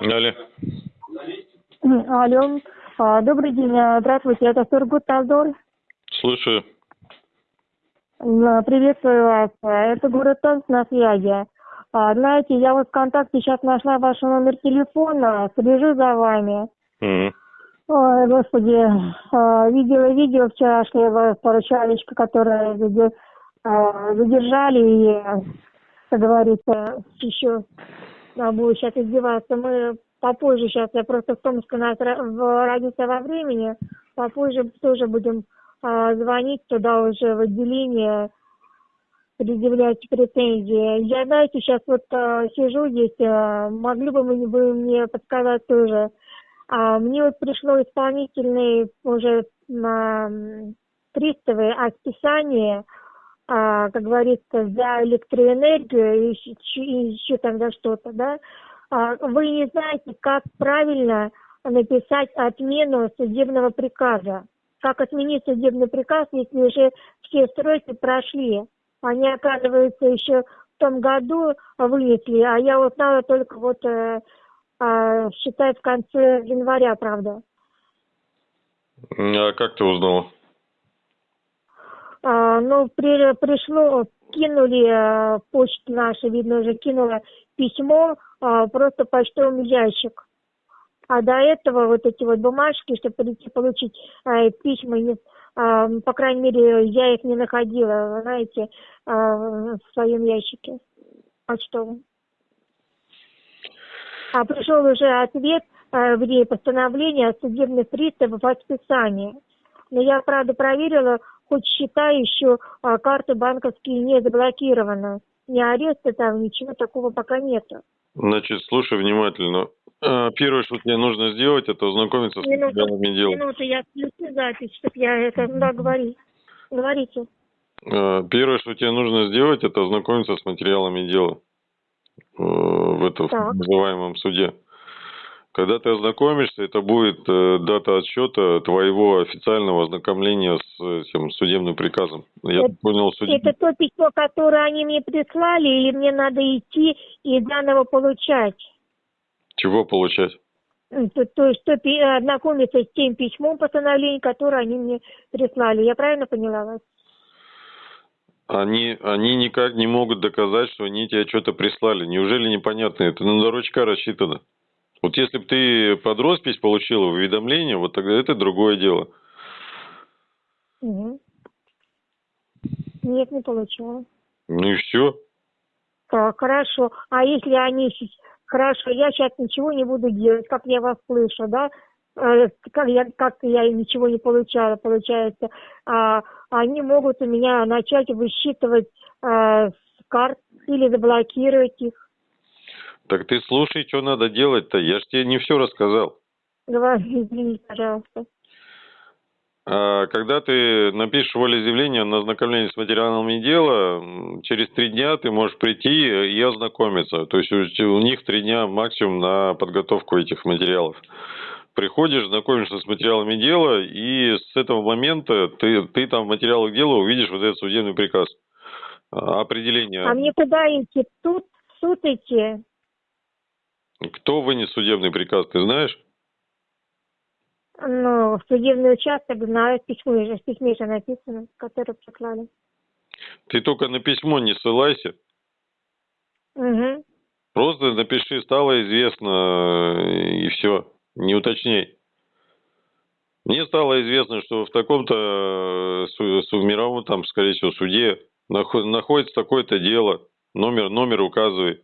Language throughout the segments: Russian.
Алло. Алло. А, Добрый день. а, Здравствуйте. Это Сургут Талдор. Слушаю. Приветствую вас. А, Это город Томск на связи. Знаете, я вот ВКонтакте сейчас нашла ваш номер телефона, слежу за вами. Мгм. Ой, господи, видела видео вчерашнего поручалечка, которое заде- а, задержали и, как говорится, еще буду сейчас издеваться. Мы попозже сейчас, я просто в Томске у нас в разница во времени, попозже тоже будем а, звонить туда уже в отделение, предъявлять претензии. Я, знаете, сейчас вот а, сижу здесь, а, могли бы вы мне подсказать тоже, а, мне вот пришло исполнительный уже на приставы о списании, а, как говорится, за электроэнергию и еще, и еще тогда что-то, да. А, вы не знаете, как правильно написать отмену судебного приказа. Как отменить судебный приказ, если уже все сроки прошли. Они, оказывается, еще в том году вынесли, а я узнала только вот э, а, считай, в конце января, правда. А как ты узнала? А, ну, при, пришло, кинули э, почту нашу, видно, уже кинула письмо, а, просто почтовый ящик. А до этого вот эти вот бумажки, чтобы прийти получить э, письма, а, по крайней мере, я их не находила, знаете, в своем ящике почтовом. А пришел уже ответ э, в постановление о судебных приставов о списании. Но я, правда, проверила, хоть счета еще а, карты банковские не заблокированы. Ни ареста там, ничего такого пока нету. Значит, слушай внимательно. А, Первое, что тебе нужно сделать, это ознакомиться с материалами дела. минуту, я включу запись, чтобы я это, да, говори. Говорите. А, Первое, что тебе нужно сделать, это ознакомиться с материалами дела в этом Так. называемом суде. Когда ты ознакомишься, это будет э, дата отсчета твоего официального ознакомления с этим судебным приказом. Я Это- понял, судебный Это то письмо, которое они мне прислали, или мне надо идти и заново получать? чего получать? То, то есть то ознакомиться с тем письмом постановления, которое они мне прислали. Я правильно поняла вас? Они, они никак не могут доказать, что они тебе что-то прислали. Неужели непонятно? Это на дурачка рассчитано. Вот если бы ты под роспись получила уведомление, вот тогда это другое дело. Мгм. Нет, не получала. Ну и все. Так, хорошо. А если они... Хорошо, я сейчас ничего не буду делать, как я вас слышу, да? Э, Как я, как я ничего не получала, получается. А, они могут у меня начать высчитывать с карт или заблокировать их. Так ты слушай, что надо делать-то. Я ж тебе не все рассказал. Говори, извините, пожалуйста. А когда ты напишешь волеизъявление на ознакомление с материалами дела, через три дня ты можешь прийти и ознакомиться. То есть у, у них три дня максимум на подготовку этих материалов. Приходишь, знакомишься с материалами дела, и с этого момента ты, ты там в материалах дела увидишь вот этот судебный приказ. А, Определение. А мне куда идти? Тут в суд идти? Кто вынес судебный приказ, ты знаешь? Ну, судебный участок, знаю, в письме же, в письме же написано, которое прислали. Ты только на письмо не ссылайся. Угу. Просто напиши, стало известно, э, и все. Не уточняй. Мне стало известно, что в таком-то э, в мировом, там, скорее всего, суде нахо- находится такое-то дело. Номер, номер указывай.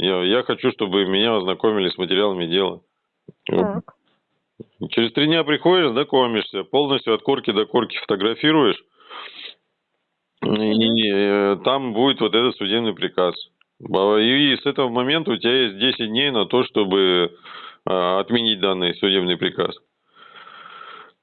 Я, я хочу, чтобы меня ознакомили с материалами дела. Так. Через три дня приходишь, знакомишься, полностью от корки до корки фотографируешь, и э, там будет вот этот судебный приказ. И с этого момента у тебя есть 10 дней на то, чтобы а, отменить данный судебный приказ.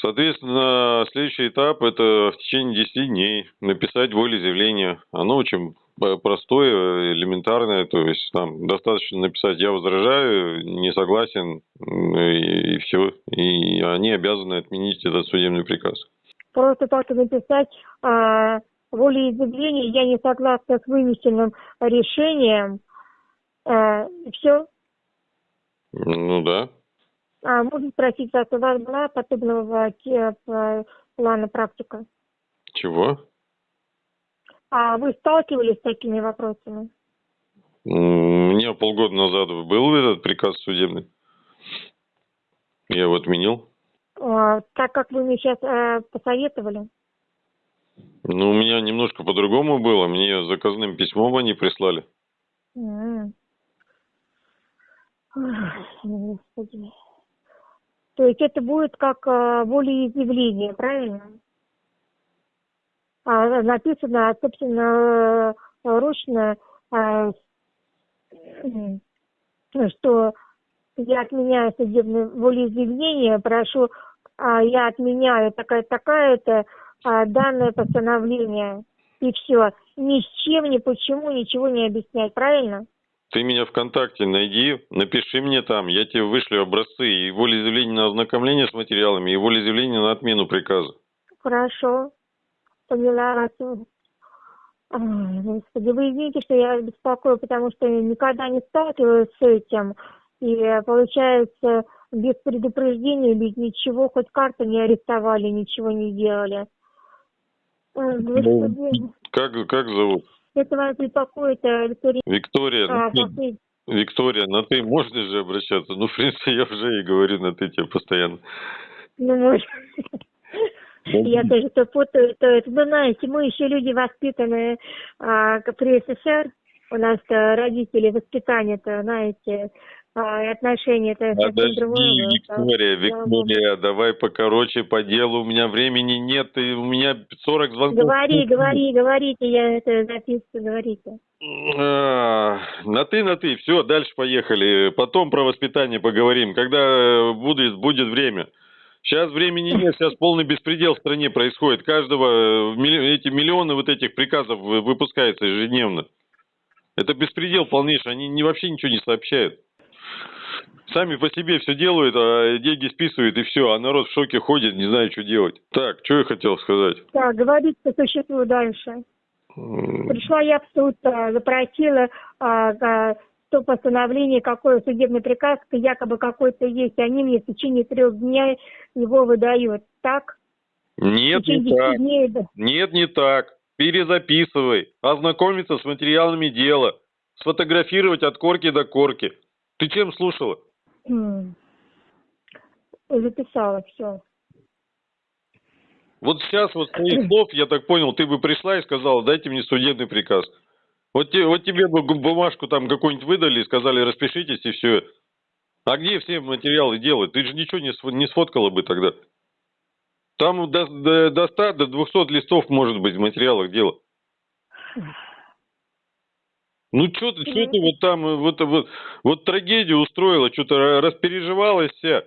Соответственно, следующий этап – это в течение 10 дней написать волеизъявление. Оно очень простое, элементарное, то есть там достаточно написать «я возражаю», «не согласен» м, и, все. И они обязаны отменить этот судебный приказ. Просто так и написать а, волеизъявление, я не согласна с вынесенным решением. А, и все. Ну да. А можно спросить вас, у вас была подобного п- плана практика? Чего? А вы сталкивались с такими вопросами? У меня полгода назад был этот приказ судебный. Я его отменил. А, так как вы мне сейчас посоветовали? Ну, у меня немножко по-другому было. Мне заказным письмом они прислали. Ой, Господи. То есть это будет как а, волеизъявление, правильно? А, написано, собственно, э, ручно, м, что я отменяю судебное волеизъявление, прошу, а, я отменяю такая-такая-то а, данное постановление. И все. Ни с чем, ни почему, ничего не объяснять, правильно? Ты меня ВКонтакте найди, напиши мне там, я тебе вышлю образцы и волеизъявление на ознакомление с материалами, и волеизъявление на отмену приказа. Хорошо. Поняла вас. Ой, Господи, вы извините, что я беспокою, потому что никогда не сталкивалась с этим. И получается, без предупреждения, без ничего, хоть карту не арестовали, ничего не делали. Ой, Господи, Как, как зовут? это вас беспокоит, э, Виктория. Виктория. А, Ну, ты- Виктория, на ты можно же обращаться? Ну, в принципе, я уже и говорю на ты тебе постоянно. Ну, может. Я тоже то путаю, то это. Вы знаете, мы еще люди воспитанные а, при СССР. У нас-то родители воспитание-то, знаете, а, отношения-то Подожди, другое. Виктория, Богу. Виктория, давай покороче по делу, у меня времени нет, и у меня 40 звонков. Говори, говори, говорите, я это записываю, говорите. А, На ты, на ты, все, дальше поехали. Потом про воспитание поговорим, когда э, будет, будет время. Сейчас времени нет, сейчас полный беспредел в стране происходит. Каждого, э, эти миллионы вот этих приказов вы- выпускается ежедневно. Это беспредел полнейший, они не, вообще ничего не сообщают. Сами по себе все делают, а деньги списывают и все, а народ в шоке ходит, не знает, что делать. Так, что я хотел сказать? Так, говорить по существу дальше. Пришла я в суд, а, запросила то постановление, какой судебный приказ, якобы какой-то есть, они мне в течение трех дней его выдают. Так? Нет, не так. 10 дней. Нет, не так. Перезаписывай. Ознакомиться с материалами дела. Сфотографировать от корки до корки. Ты чем слушала? Записала все. Вот сейчас вот с твоих слов, я так понял, ты бы пришла и сказала, дайте мне судебный приказ. Вот, те- вот тебе бы бумажку там какую-нибудь выдали сказали, распишитесь и все. А где все материалы делать? Ты же ничего не, не сфоткала бы тогда. Там до, до, до 100, до 200 листов может быть в материалах дела. Ну что ты, чё ты вот там, э, вот, вот, вот трагедию устроила, что-то распереживалась вся.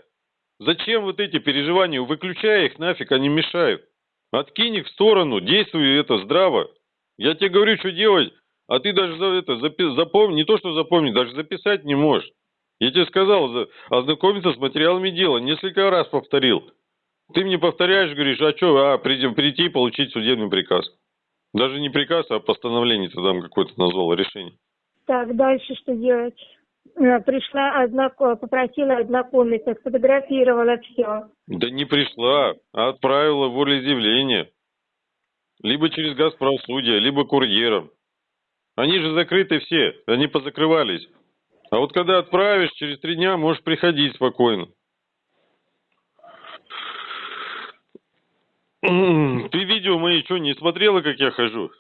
Зачем вот эти переживания? Выключай их нафиг, они мешают. Откинь их в сторону, действуй это здраво. Я тебе говорю, что делать, а ты даже за это запи- запомни, не то что запомни, даже записать не можешь. Я тебе сказал, за- ознакомиться с материалами дела, несколько раз повторил. Ты мне повторяешь, говоришь, а что, а, прийти, прийти и получить судебный приказ. Даже не приказ, а постановление ты там какое-то назвал, решение. Так, дальше что делать? Э, Пришла, ознако- попросила ознакомиться, сфотографировала все. Да не пришла, а отправила волеизъявление. Либо через Газправсудие, либо курьером. Они же закрыты все, они позакрывались. А вот когда отправишь, через три дня можешь приходить спокойно. М, Ты видео мои что, не смотрела, как я хожу?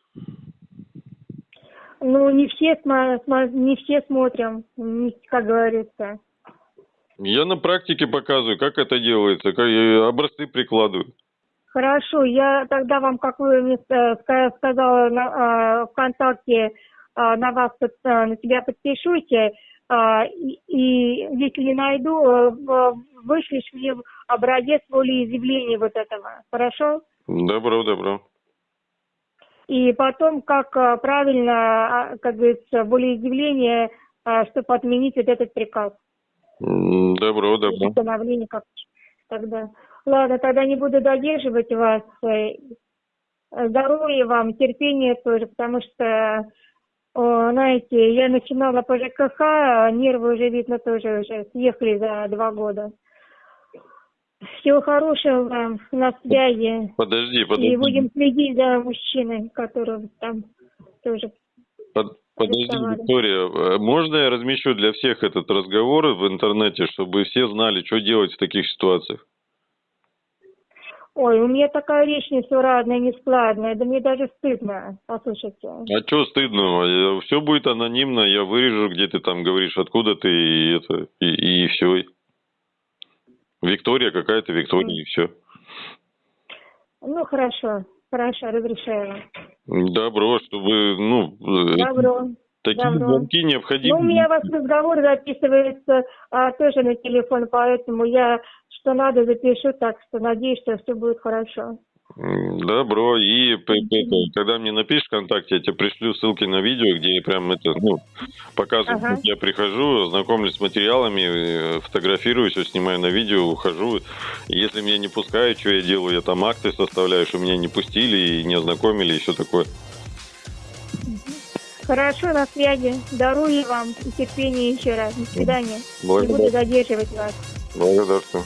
Ну, не все, смо- смо- не все смотрим, как говорится. Я на практике показываю, как это делается, как я образцы прикладываю. Хорошо, я тогда вам, как вы мне э, ска- сказала на, э, ВКонтакте, э, на вас, э, на тебя подпишусь, э, и, и если не найду, э, вышлешь мне образец волеизъявления вот этого, хорошо? Добро, добро. И потом, как э, правильно, а, как говорится, волеизъявление, чтобы отменить вот этот приказ. Добро, добро. Постановление как тогда. Ладно, тогда не буду задерживать вас. Э, Здоровья вам, терпения тоже, потому что О, знаете, я начинала по ЖКХ, а нервы уже, видно, тоже уже съехали за два года. Всего хорошего вам на связи. Подожди, подожди. И будем следить за мужчиной, который там тоже Под- Подожди. Виктория, э, можно я размещу для всех этот разговор в интернете, чтобы все знали, что делать в таких ситуациях? Ой, у меня такая речь несуразная, нескладная, да мне даже стыдно, послушайте. А что стыдного? Все будет анонимно, я вырежу, где ты там говоришь, откуда ты, и это, и, все. Виктория какая-то, Виктория, и все. Ну, хорошо, хорошо, разрешаю вам. Добро, чтобы, ну, э, Добро. такие добро. звонки Ну, необходимы. у меня у вас разговор записывается а, тоже на телефон, поэтому я что надо запишу, так что надеюсь, что все будет хорошо. Добро. И это, когда мне напишешь ВКонтакте, я тебе пришлю ссылки на видео, где я прям это, ну, показываю, Ага. как я прихожу, знакомлюсь с материалами, э, фотографирую, все снимаю на видео, ухожу. И Если меня не пускают, что я делаю? Я там акты составляю, что меня не пустили и не ознакомили, и все такое. Хорошо, на связи. Здоровья вам и терпения еще раз. До свидания. Не буду Благодарю. задерживать вас. Благодарствую.